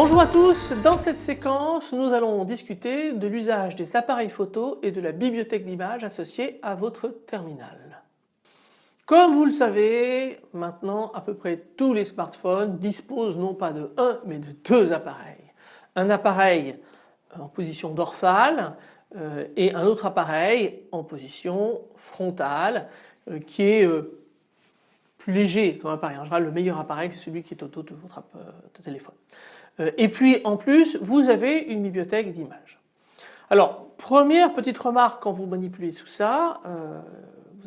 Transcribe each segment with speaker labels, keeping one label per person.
Speaker 1: Bonjour à tous, dans cette séquence nous allons discuter de l'usage des appareils photo et de la bibliothèque d'images associée à votre terminal. Comme vous le savez, maintenant à peu près tous les smartphones disposent non pas de un mais de deux appareils. Un appareil en position dorsale euh, et un autre appareil en position frontale euh, qui est euh, plus léger comme appareil. En général le meilleur appareil c'est celui qui est au dos de votre téléphone. Euh, et puis en plus vous avez une bibliothèque d'images. Alors première petite remarque quand vous manipulez tout ça, euh,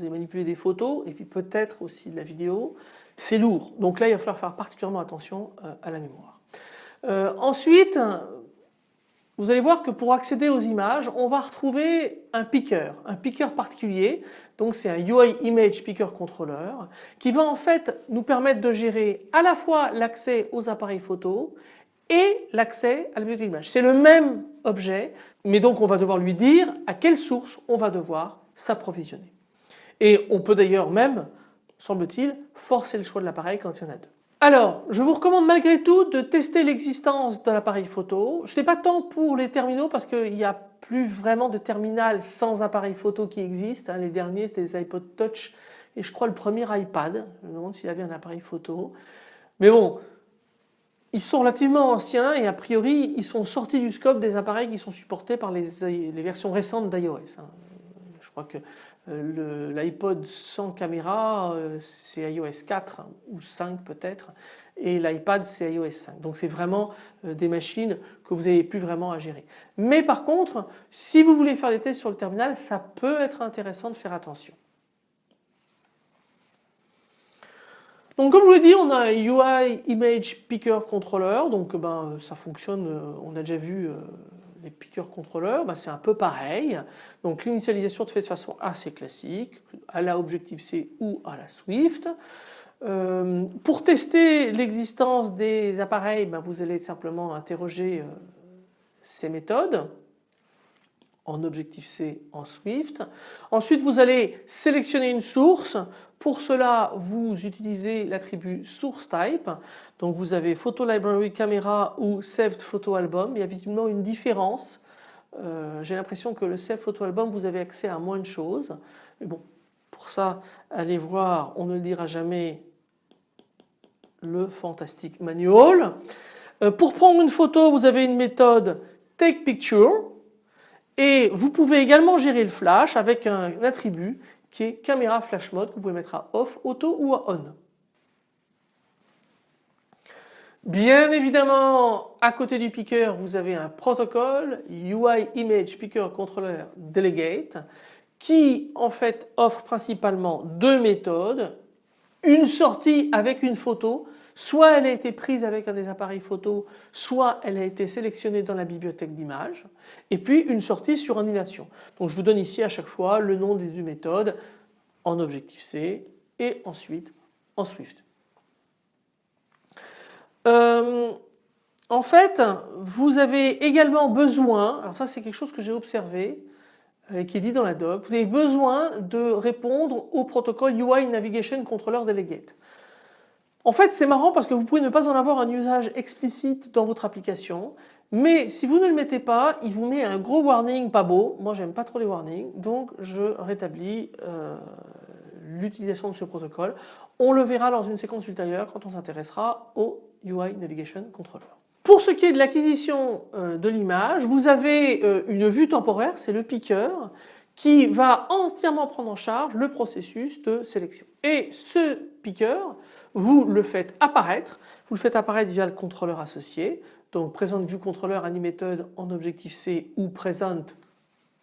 Speaker 1: vous allez manipuler des photos et puis peut-être aussi de la vidéo, c'est lourd. Donc là il va falloir faire particulièrement attention euh, à la mémoire. ensuite vous allez voir que pour accéder aux images on va retrouver un picker, un picker particulier donc c'est un UI Image Picker Controller qui va en fait nous permettre de gérer à la fois l'accès aux appareils photo et l'accès à la bibliothèque d'images. C'est le même objet mais donc on va devoir lui dire à quelle source on va devoir s'approvisionner. Et on peut d'ailleurs même, semble-t-il, forcer le choix de l'appareil quand il y en a deux. Alors, je vous recommande malgré tout de tester l'existence de l'appareil photo. Ce n'est pas tant pour les terminaux parce qu'il n'y a plus vraiment de terminal sans appareil photo qui existe. Hein. Les derniers c'était les iPod Touch et je crois le premier iPad. Je me demande s'il avait un appareil photo. Mais bon, ils sont relativement anciens et a priori ils sont sortis du scope des appareils qui sont supportés par les, versions récentes d'iOS. Hein. Je crois que l'iPod sans caméra euh, c'est iOS 4 ou 5 peut-être et l'iPad c'est iOS 5. Donc c'est vraiment euh, des machines que vous n'avez plus vraiment à gérer. Mais par contre si vous voulez faire des tests sur le terminal ça peut être intéressant de faire attention. Donc comme je vous l'ai dit on a un UI Image Picker Controller donc ben, ça fonctionne, euh, on a déjà vu euh, les picker controllers, ben, c'est un peu pareil. Donc l'initialisation se fait de façon assez classique à la Objective-C ou à la Swift. Euh, pour tester l'existence des appareils, ben, vous allez simplement interroger ces méthodes en Objective-C en Swift. Ensuite vous allez sélectionner une source. Pour cela vous utilisez l'attribut source type. Donc vous avez photo library camera ou saved photo album. Il y a visiblement une différence. Euh, j'ai l'impression que le saved photo album vous avez accès à moins de choses. Mais bon pour ça allez voir on ne le dira jamais le fantastique manual. Euh, pour prendre une photo vous avez une méthode take picture et vous pouvez également gérer le flash avec un attribut qui est caméra flash mode que vous pouvez mettre à off, auto ou à on. Bien évidemment, à côté du picker, vous avez un protocole UI Image Picker Controller Delegate qui en fait offre principalement deux méthodes. Une sortie avec une photo Soit elle a été prise avec un des appareils photo, soit elle a été sélectionnée dans la bibliothèque d'images. Et puis une sortie sur annulation. Donc je vous donne ici à chaque fois le nom des deux méthodes en Objective-C et ensuite en Swift. Euh, en fait, vous avez également besoin, alors ça c'est quelque chose que j'ai observé, euh, qui est dit dans la doc, vous avez besoin de répondre au protocole UI Navigation Controller Delegate. En fait c'est marrant parce que vous pouvez ne pas en avoir un usage explicite dans votre application mais si vous ne le mettez pas il vous met un gros warning pas beau. Moi j'aime pas trop les warnings donc je rétablis euh, l'utilisation de ce protocole. On le verra dans une séquence ultérieure quand on s'intéressera au UI Navigation Controller. Pour ce qui est de l'acquisition euh, de l'image, vous avez euh, une vue temporaire, c'est le picker, qui va entièrement prendre en charge le processus de sélection. Et ce picker, vous le faites apparaître, vous le faites apparaître via le contrôleur associé, donc Present View Controller Animated en Objective-C ou Present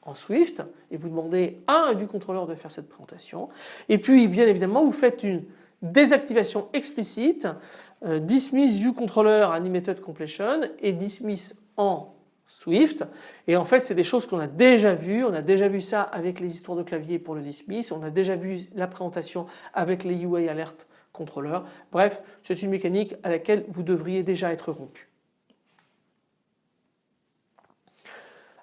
Speaker 1: en Swift et vous demandez à un View Controller de faire cette présentation. Et puis bien évidemment vous faites une désactivation explicite, euh, Dismiss View Controller Animated Completion et Dismiss en Swift et en fait c'est des choses qu'on a déjà vues, on a déjà vu ça avec les histoires de clavier pour le dismiss, on a déjà vu la présentation avec les UI Alert contrôleur. Bref, c'est une mécanique à laquelle vous devriez déjà être rompu.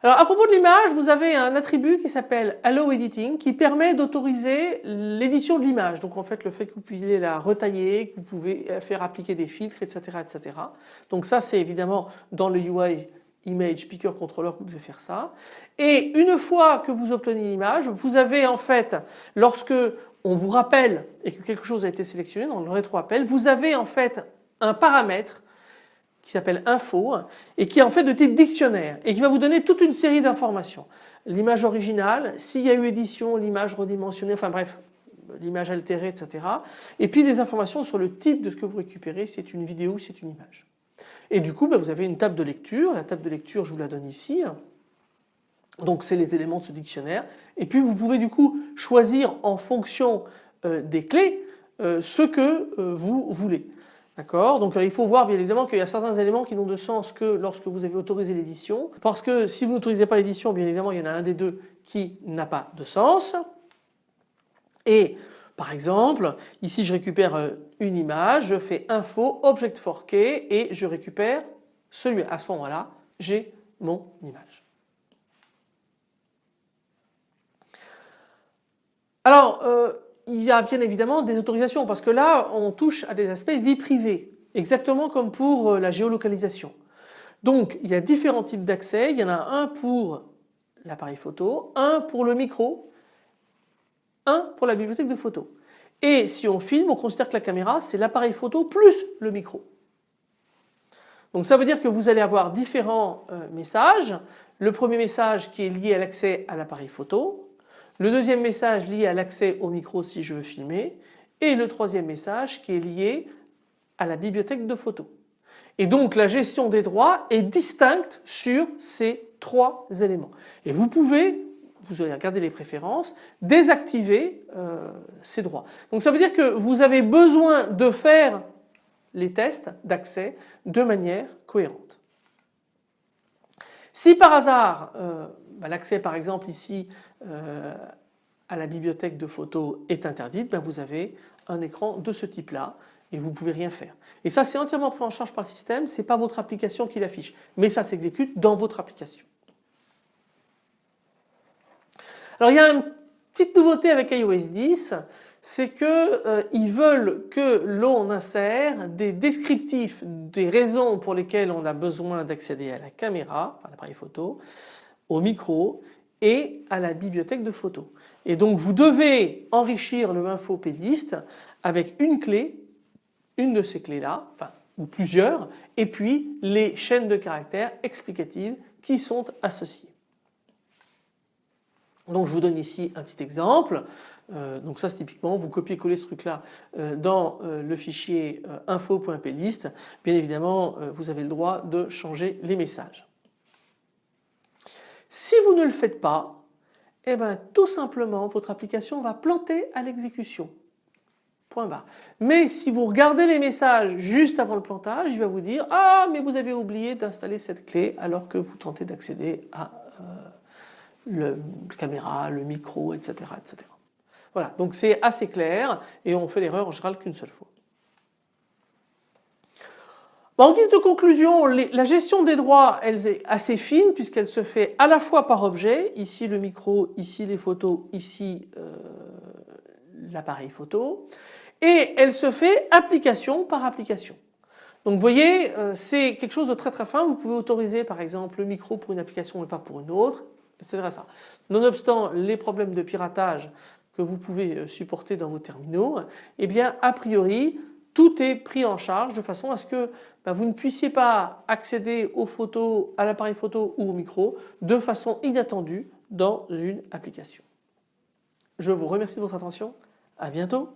Speaker 1: Alors à propos de l'image, vous avez un attribut qui s'appelle Allow Editing qui permet d'autoriser l'édition de l'image. Donc en fait le fait que vous puissiez la retailler, que vous pouvez faire appliquer des filtres, etc. etc. Donc ça c'est évidemment dans le UI Image Picker Controller vous devez faire ça. Et une fois que vous obtenez l'image, vous avez en fait, lorsque on vous rappelle et que quelque chose a été sélectionné dans le rétro-appel, vous avez en fait un paramètre qui s'appelle info et qui est en fait de type dictionnaire et qui va vous donner toute une série d'informations. L'image originale, s'il y a eu édition, l'image redimensionnée, enfin bref, l'image altérée, etc. Et puis des informations sur le type de ce que vous récupérez, si c'est une vidéo ou c'est une image. Et du coup, ben, vous avez une table de lecture. La table de lecture, je vous la donne ici. Donc c'est les éléments de ce dictionnaire. Et puis vous pouvez du coup choisir en fonction euh, des clés euh, ce que euh, vous voulez. D'accord? Donc il faut voir bien évidemment qu'il y a certains éléments qui n'ont de sens que lorsque vous avez autorisé l'édition. Parce que si vous n'autorisez pas l'édition, bien évidemment il y en a un des deux qui n'a pas de sens. Et par exemple, ici je récupère euh, une image, je fais info object for key et je récupère celui. À ce moment-là, j'ai mon image. Alors, euh, il y a bien évidemment des autorisations parce que là on touche à des aspects vie privée exactement comme pour euh, la géolocalisation. Donc il y a différents types d'accès, il y en a un pour l'appareil photo, un pour le micro, un pour la bibliothèque de photos. Et si on filme, on considère que la caméra c'est l'appareil photo plus le micro. Donc ça veut dire que vous allez avoir différents euh, messages. Le premier message qui est lié à l'accès à l'appareil photo, le deuxième message lié à l'accès au micro si je veux filmer et le troisième message qui est lié à la bibliothèque de photos. Et donc la gestion des droits est distincte sur ces trois éléments. Et vous pouvez, vous allez regarder les préférences, désactiver euh, ces droits. Donc ça veut dire que vous avez besoin de faire les tests d'accès de manière cohérente. Si par hasard euh, bah, l'accès par exemple ici euh, à la bibliothèque de photos est interdite, ben vous avez un écran de ce type là et vous ne pouvez rien faire. Et ça c'est entièrement pris en charge par le système, ce n'est pas votre application qui l'affiche, mais ça s'exécute dans votre application. Alors il y a une petite nouveauté avec iOS 10, c'est qu'ils euh, veulent que l'on insère des descriptifs des raisons pour lesquelles on a besoin d'accéder à la caméra, à l'appareil photo, au micro et à la bibliothèque de photos. Et donc vous devez enrichir le info avec une clé, une de ces clés là, enfin ou plusieurs, et puis les chaînes de caractères explicatives qui sont associées. Donc je vous donne ici un petit exemple. Euh, donc ça c'est typiquement vous copiez-coller ce truc là euh, dans euh, le fichier info.plist. Bien évidemment vous avez le droit de changer les messages. Si vous ne le faites pas, eh ben, tout simplement votre application va planter à l'exécution. Point barre. Mais si vous regardez les messages juste avant le plantage, il va vous dire ah mais vous avez oublié d'installer cette clé alors que vous tentez d'accéder à euh, la caméra, le micro, etc. etc. Voilà, donc c'est assez clair et on fait l'erreur en général qu'une seule fois. En guise de conclusion, la gestion des droits elle est assez fine puisqu'elle se fait à la fois par objet, ici le micro, ici les photos, ici euh, l'appareil photo, et elle se fait application par application. Donc vous voyez, euh, c'est quelque chose de très très fin, vous pouvez autoriser par exemple le micro pour une application mais pas pour une autre, Nonobstant les problèmes de piratage que vous pouvez euh, supporter dans vos terminaux, eh bien a priori tout est pris en charge de façon à ce que ben, vous ne puissiez pas accéder aux photos, à l'appareil photo ou au micro de façon inattendue dans une application. Je vous remercie de votre attention, à bientôt.